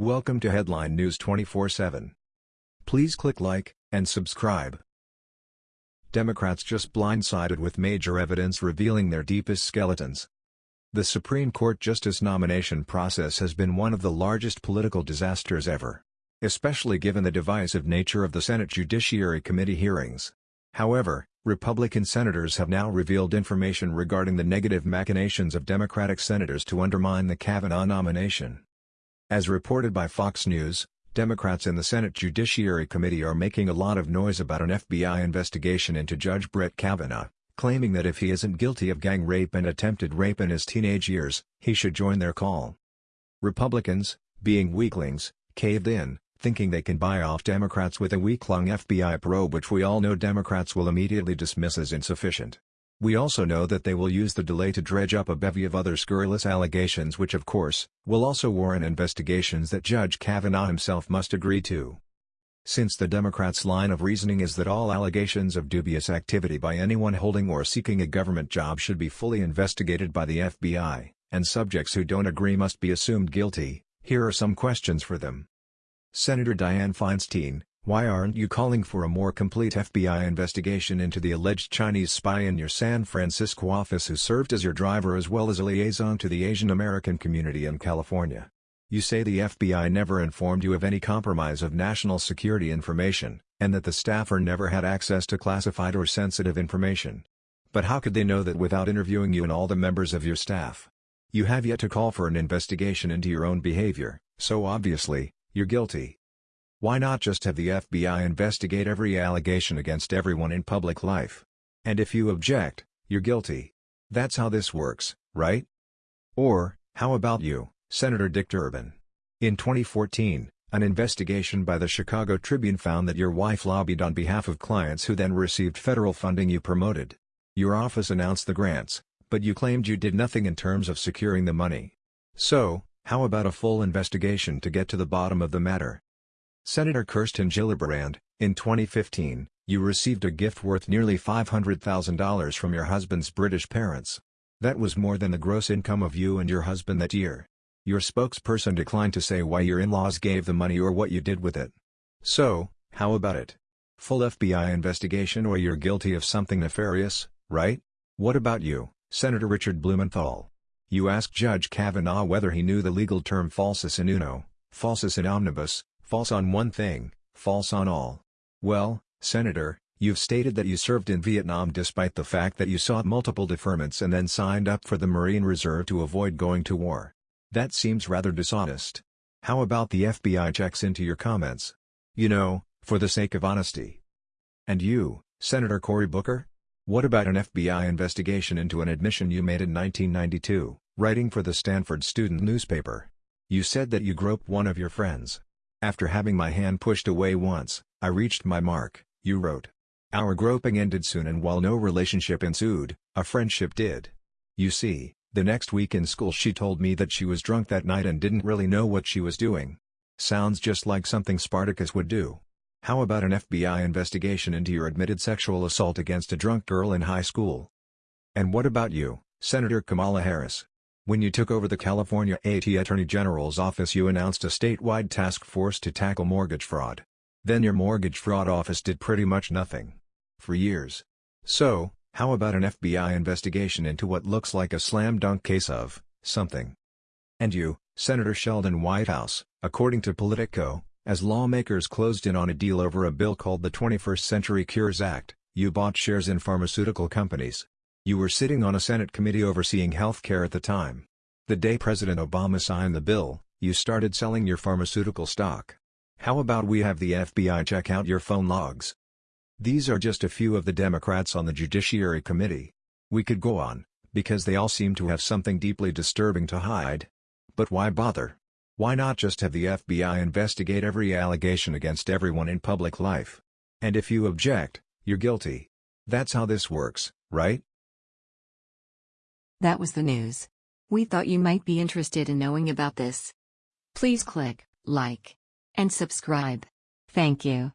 Welcome to Headline News 24/7. Please click like and subscribe. Democrats just blindsided with major evidence revealing their deepest skeletons. The Supreme Court justice nomination process has been one of the largest political disasters ever, especially given the divisive nature of the Senate Judiciary Committee hearings. However, Republican senators have now revealed information regarding the negative machinations of Democratic senators to undermine the Kavanaugh nomination. As reported by Fox News, Democrats in the Senate Judiciary Committee are making a lot of noise about an FBI investigation into Judge Brett Kavanaugh, claiming that if he isn't guilty of gang rape and attempted rape in his teenage years, he should join their call. Republicans, being weaklings, caved in, thinking they can buy off Democrats with a week-long FBI probe which we all know Democrats will immediately dismiss as insufficient. We also know that they will use the delay to dredge up a bevy of other scurrilous allegations which of course, will also warrant investigations that Judge Kavanaugh himself must agree to. Since the Democrats' line of reasoning is that all allegations of dubious activity by anyone holding or seeking a government job should be fully investigated by the FBI, and subjects who don't agree must be assumed guilty, here are some questions for them. Senator Dianne Feinstein, why aren't you calling for a more complete FBI investigation into the alleged Chinese spy in your San Francisco office who served as your driver as well as a liaison to the Asian American community in California? You say the FBI never informed you of any compromise of national security information, and that the staffer never had access to classified or sensitive information. But how could they know that without interviewing you and all the members of your staff? You have yet to call for an investigation into your own behavior, so obviously, you're guilty. Why not just have the FBI investigate every allegation against everyone in public life? And if you object, you're guilty. That's how this works, right? Or, how about you, Senator Dick Durbin? In 2014, an investigation by the Chicago Tribune found that your wife lobbied on behalf of clients who then received federal funding you promoted. Your office announced the grants, but you claimed you did nothing in terms of securing the money. So, how about a full investigation to get to the bottom of the matter? Senator Kirsten Gillibrand, in 2015, you received a gift worth nearly $500,000 from your husband's British parents. That was more than the gross income of you and your husband that year. Your spokesperson declined to say why your in-laws gave the money or what you did with it. So, how about it? Full FBI investigation or you're guilty of something nefarious, right? What about you, Senator Richard Blumenthal? You asked Judge Kavanaugh whether he knew the legal term falsus in uno, falsus in omnibus, False on one thing, false on all. Well, Senator, you've stated that you served in Vietnam despite the fact that you sought multiple deferments and then signed up for the Marine Reserve to avoid going to war. That seems rather dishonest. How about the FBI checks into your comments? You know, for the sake of honesty. And you, Senator Cory Booker? What about an FBI investigation into an admission you made in 1992, writing for the Stanford student newspaper? You said that you groped one of your friends. After having my hand pushed away once, I reached my mark, you wrote. Our groping ended soon and while no relationship ensued, a friendship did. You see, the next week in school she told me that she was drunk that night and didn't really know what she was doing. Sounds just like something Spartacus would do. How about an FBI investigation into your admitted sexual assault against a drunk girl in high school? And what about you, Senator Kamala Harris? When you took over the California AT Attorney General's office you announced a statewide task force to tackle mortgage fraud. Then your mortgage fraud office did pretty much nothing. For years. So, how about an FBI investigation into what looks like a slam dunk case of something? And you, Senator Sheldon Whitehouse, according to Politico, as lawmakers closed in on a deal over a bill called the 21st Century Cures Act, you bought shares in pharmaceutical companies. You were sitting on a Senate committee overseeing health care at the time. The day President Obama signed the bill, you started selling your pharmaceutical stock. How about we have the FBI check out your phone logs? These are just a few of the Democrats on the Judiciary Committee. We could go on, because they all seem to have something deeply disturbing to hide. But why bother? Why not just have the FBI investigate every allegation against everyone in public life? And if you object, you're guilty. That's how this works, right? That was the news. We thought you might be interested in knowing about this. Please click like and subscribe. Thank you.